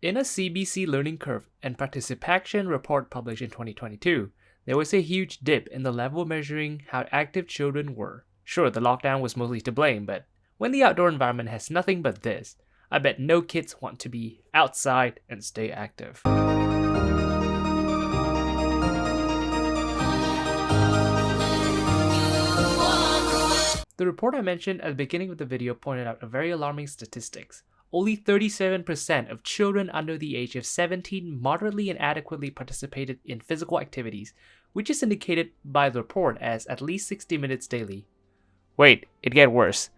In a CBC Learning Curve and Participation report published in 2022, there was a huge dip in the level measuring how active children were. Sure, the lockdown was mostly to blame, but when the outdoor environment has nothing but this, I bet no kids want to be outside and stay active. The report I mentioned at the beginning of the video pointed out a very alarming statistics. Only 37% of children under the age of 17 moderately and adequately participated in physical activities, which is indicated by the report as at least 60 minutes daily. Wait, it get worse.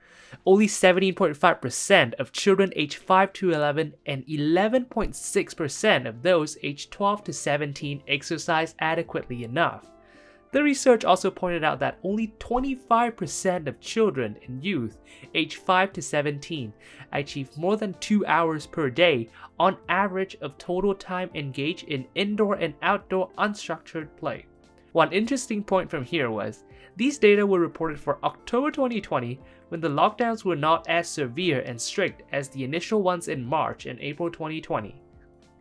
Only 17.5% of children aged 5 to 11 and 11.6% of those aged 12 to 17 exercise adequately enough. The research also pointed out that only 25% of children and youth aged 5 to 17 achieve more than 2 hours per day on average of total time engaged in indoor and outdoor unstructured play. One interesting point from here was, these data were reported for October 2020 when the lockdowns were not as severe and strict as the initial ones in March and April 2020.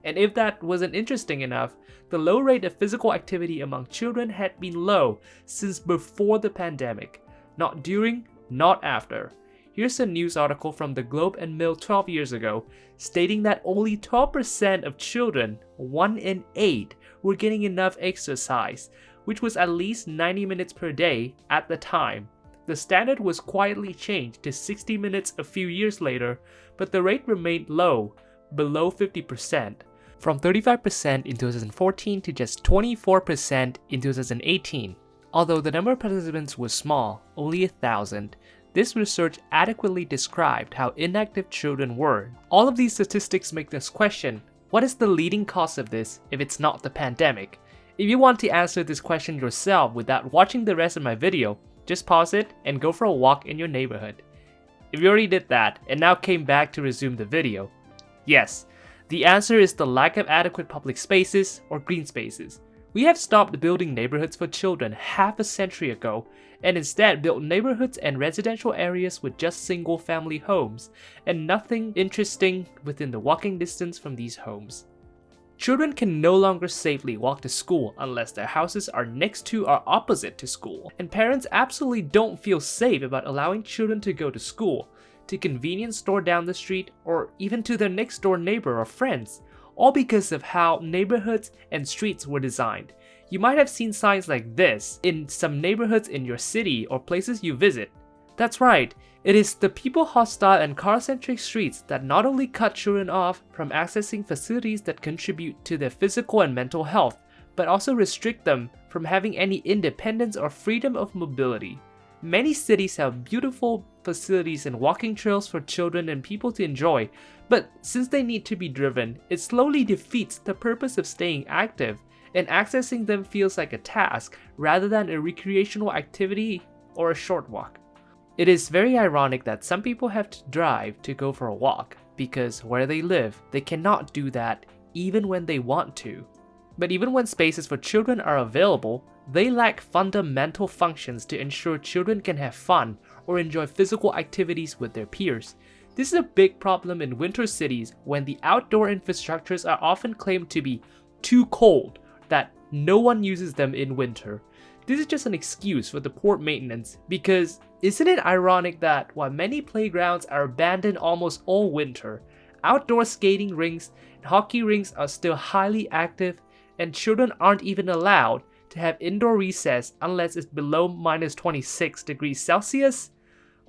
And if that wasn't interesting enough, the low rate of physical activity among children had been low since before the pandemic, not during, not after. Here's a news article from the Globe and Mail 12 years ago, stating that only 12% of children, 1 in 8, were getting enough exercise, which was at least 90 minutes per day at the time. The standard was quietly changed to 60 minutes a few years later, but the rate remained low, below 50% from 35% in 2014 to just 24% in 2018. Although the number of participants was small, only a thousand, this research adequately described how inactive children were. All of these statistics make us question, what is the leading cause of this if it's not the pandemic? If you want to answer this question yourself without watching the rest of my video, just pause it and go for a walk in your neighborhood. If you already did that and now came back to resume the video, yes, the answer is the lack of adequate public spaces or green spaces. We have stopped building neighborhoods for children half a century ago and instead built neighborhoods and residential areas with just single family homes and nothing interesting within the walking distance from these homes. Children can no longer safely walk to school unless their houses are next to or opposite to school, and parents absolutely don't feel safe about allowing children to go to school to convenience store down the street, or even to their next door neighbor or friends, all because of how neighborhoods and streets were designed. You might have seen signs like this in some neighborhoods in your city or places you visit. That's right, it is the people-hostile and car-centric streets that not only cut children off from accessing facilities that contribute to their physical and mental health, but also restrict them from having any independence or freedom of mobility. Many cities have beautiful facilities and walking trails for children and people to enjoy, but since they need to be driven, it slowly defeats the purpose of staying active, and accessing them feels like a task rather than a recreational activity or a short walk. It is very ironic that some people have to drive to go for a walk, because where they live, they cannot do that even when they want to. But even when spaces for children are available, they lack fundamental functions to ensure children can have fun or enjoy physical activities with their peers. This is a big problem in winter cities when the outdoor infrastructures are often claimed to be too cold that no one uses them in winter. This is just an excuse for the poor maintenance because isn't it ironic that while many playgrounds are abandoned almost all winter, outdoor skating rinks and hockey rinks are still highly active and children aren't even allowed to have indoor recess unless it's below minus 26 degrees Celsius.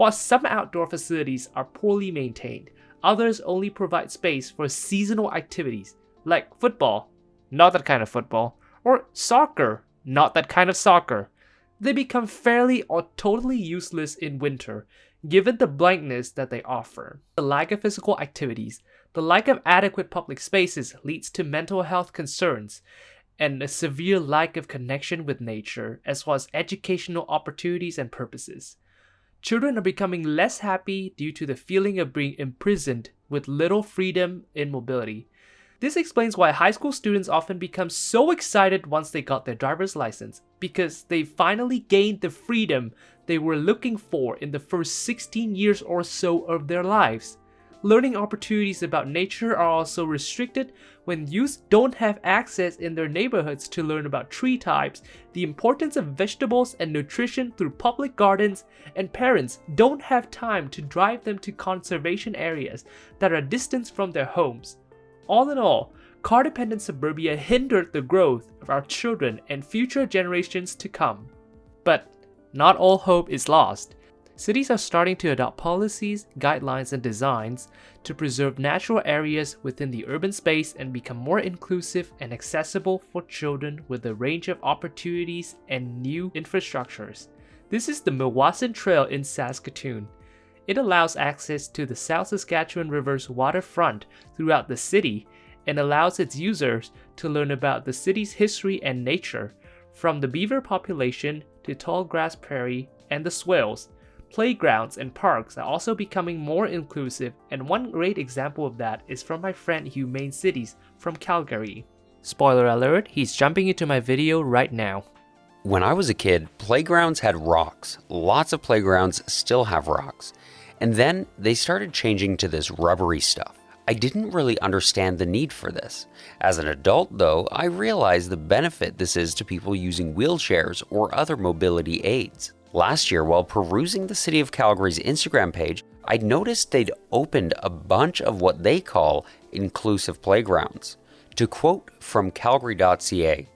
While some outdoor facilities are poorly maintained, others only provide space for seasonal activities like football, not that kind of football, or soccer, not that kind of soccer. They become fairly or totally useless in winter, given the blankness that they offer. The lack of physical activities, the lack of adequate public spaces leads to mental health concerns, and a severe lack of connection with nature, as well as educational opportunities and purposes. Children are becoming less happy due to the feeling of being imprisoned with little freedom in mobility. This explains why high school students often become so excited once they got their driver's license, because they finally gained the freedom they were looking for in the first 16 years or so of their lives. Learning opportunities about nature are also restricted when youth don't have access in their neighborhoods to learn about tree types, the importance of vegetables and nutrition through public gardens, and parents don't have time to drive them to conservation areas that are distant from their homes. All in all, car dependent suburbia hindered the growth of our children and future generations to come. But not all hope is lost. Cities are starting to adopt policies, guidelines, and designs to preserve natural areas within the urban space and become more inclusive and accessible for children with a range of opportunities and new infrastructures. This is the Meewasin Trail in Saskatoon. It allows access to the South Saskatchewan River's waterfront throughout the city and allows its users to learn about the city's history and nature, from the beaver population to tall grass prairie and the swales Playgrounds and parks are also becoming more inclusive, and one great example of that is from my friend Humane Cities from Calgary. Spoiler alert, he's jumping into my video right now. When I was a kid, playgrounds had rocks. Lots of playgrounds still have rocks. And then they started changing to this rubbery stuff. I didn't really understand the need for this. As an adult, though, I realized the benefit this is to people using wheelchairs or other mobility aids. Last year, while perusing the City of Calgary's Instagram page, I noticed they'd opened a bunch of what they call inclusive playgrounds. To quote from Calgary.ca,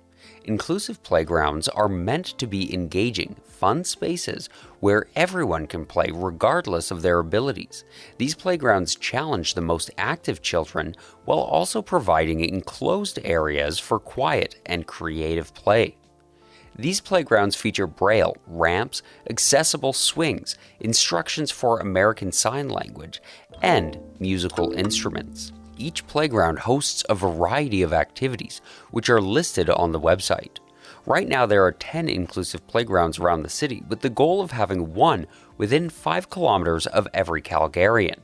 inclusive playgrounds are meant to be engaging, fun spaces where everyone can play regardless of their abilities. These playgrounds challenge the most active children while also providing enclosed areas for quiet and creative play. These playgrounds feature braille, ramps, accessible swings, instructions for American Sign Language, and musical instruments. Each playground hosts a variety of activities, which are listed on the website. Right now, there are 10 inclusive playgrounds around the city, with the goal of having one within 5 kilometers of every Calgarian.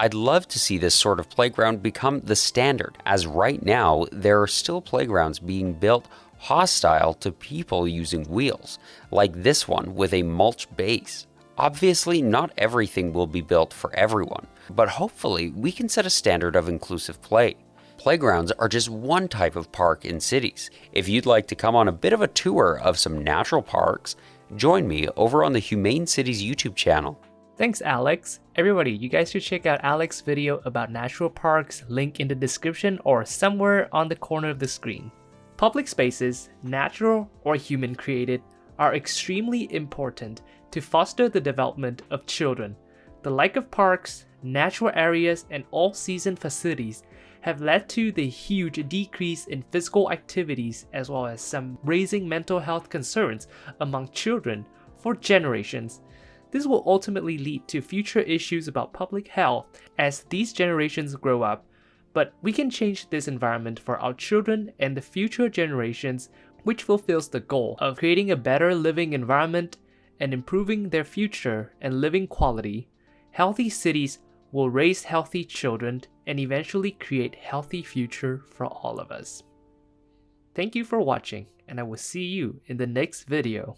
I'd love to see this sort of playground become the standard, as right now there are still playgrounds being built hostile to people using wheels, like this one with a mulch base. Obviously, not everything will be built for everyone, but hopefully, we can set a standard of inclusive play. Playgrounds are just one type of park in cities. If you'd like to come on a bit of a tour of some natural parks, join me over on the Humane Cities YouTube channel. Thanks, Alex. Everybody, you guys should check out Alex's video about natural parks, link in the description or somewhere on the corner of the screen. Public spaces, natural or human created, are extremely important to foster the development of children. The like of parks, natural areas, and all-season facilities have led to the huge decrease in physical activities as well as some raising mental health concerns among children for generations. This will ultimately lead to future issues about public health as these generations grow up but we can change this environment for our children and the future generations, which fulfills the goal of creating a better living environment and improving their future and living quality. Healthy cities will raise healthy children and eventually create healthy future for all of us. Thank you for watching and I will see you in the next video.